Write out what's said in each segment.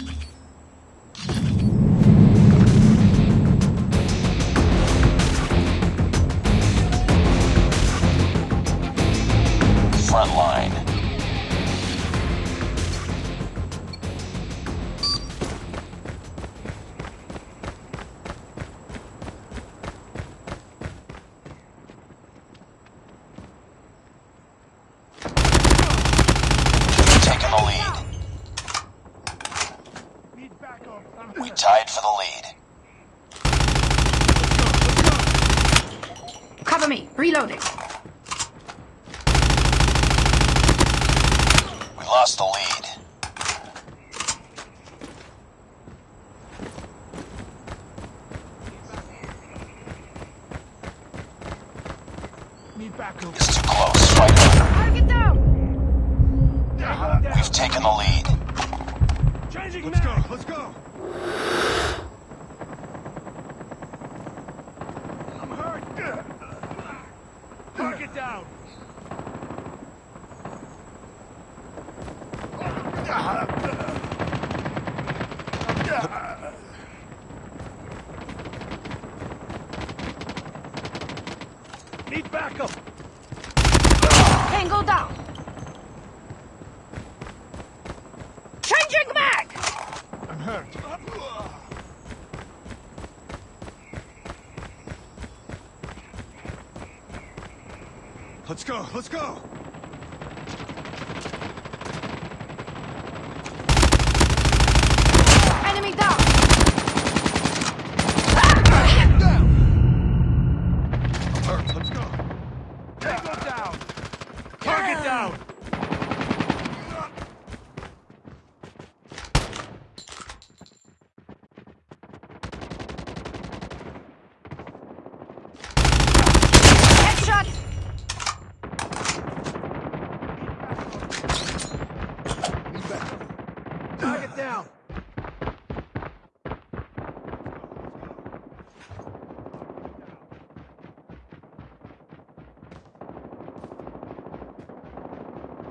this week. It's too close. Fight on. Target down. We've taken the lead. Changing Let's go, let's go. I'm hurt. Target down. Need backup. Tango down. Changing back. I'm hurt. Let's go, let's go. Enemy down. I'm hurt. Let's go. Tango down. Target down. Headshot. Target down.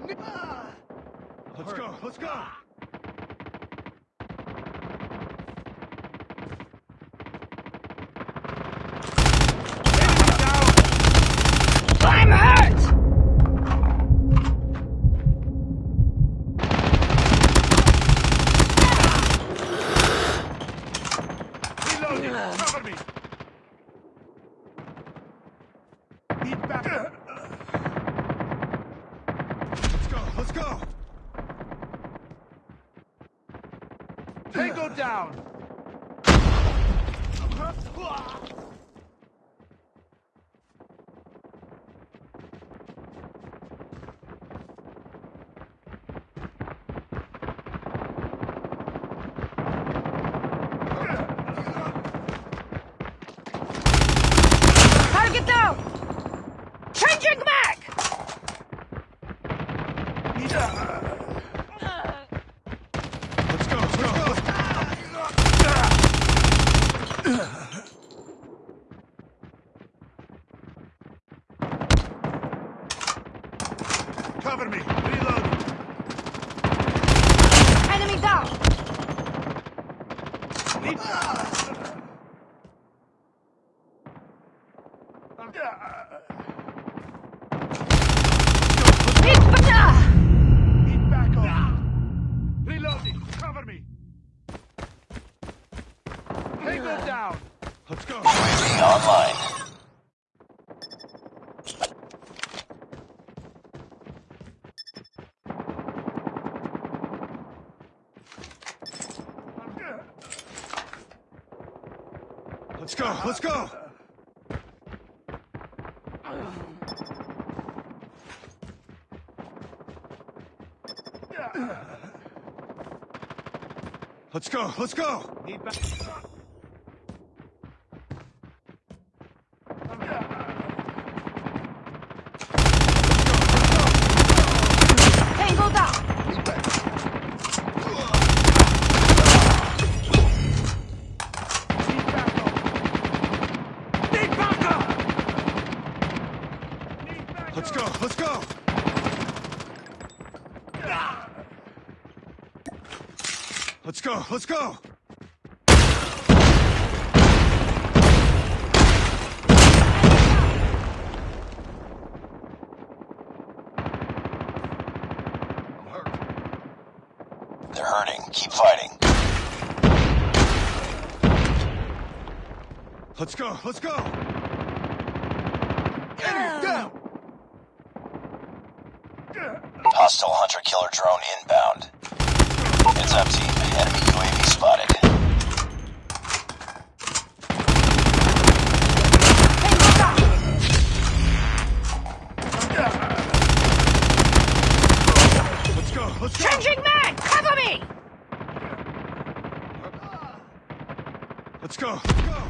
Let's go, let's go. Cover me. Need backup. Let's go. Let's go. Tango down. Target down. Changing back. Let's go. Let's go. Cover me. Reloading. Enemy down. Need Need backup. Need. Reloading. Cover me. Tango down. Let's go. UAV online. Let's go. Let's go. Let's go. Let's go. Need back. Tango down. Need backup. Need backup. Need backup. Let's go. Let's go. Let's go. Let's go. They're hurting. Keep fighting. Let's go. Let's go. Enemy down. Hostile hunter killer drone inbound. Heads up team. Let's go, let's go. Changing mag! Cover me! Let's go. Let's go.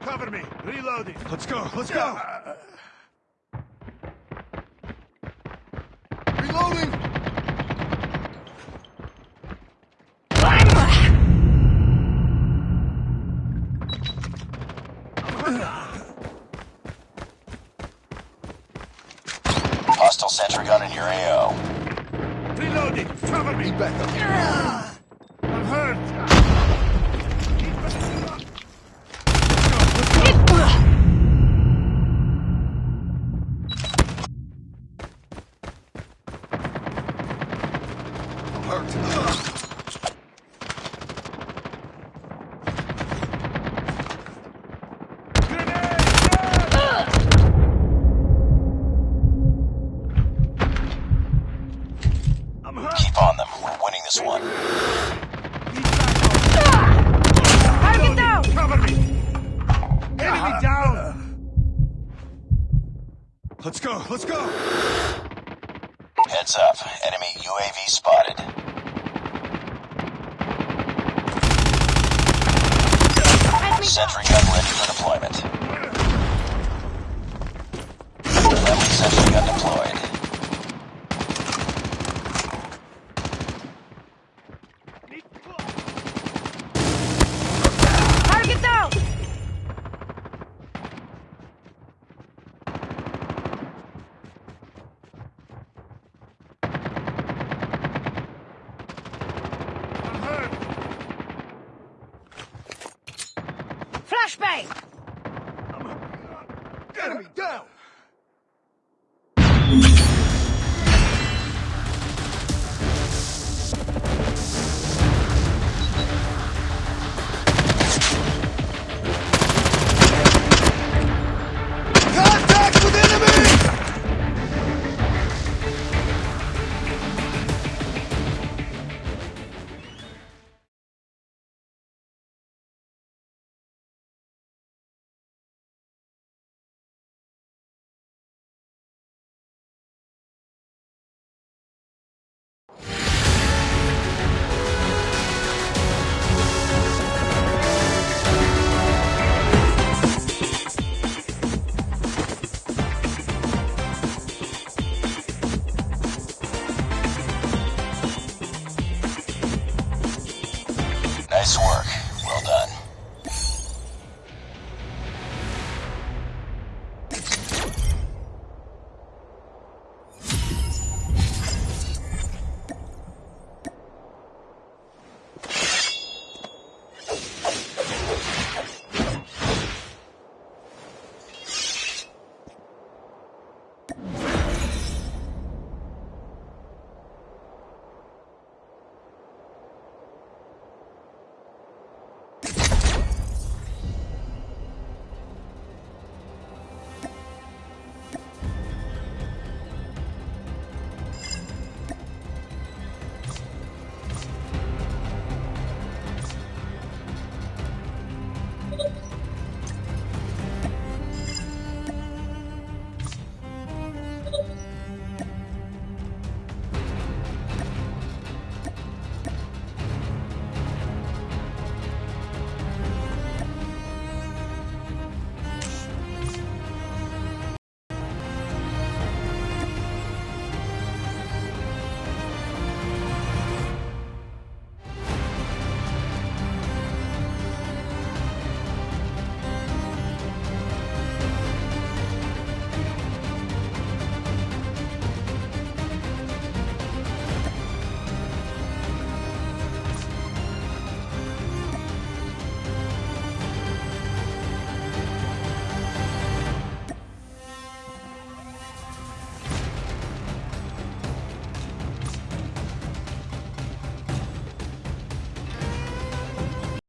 Cover me. Reloading. Let's go. Let's go. Gun in your AO. Reloading. Cover me. back up. I'm hurt. I'm hurt. I'm hurt. Keep on them. We're winning this one. Target down! Cover me! Enemy down! Let's go, let's go! Heads up. Enemy UAV spotted. Sentry gun ready for deployment. Friendly sentry gun deployed. Target down! I'm hurt! Flashbang! Enemy down!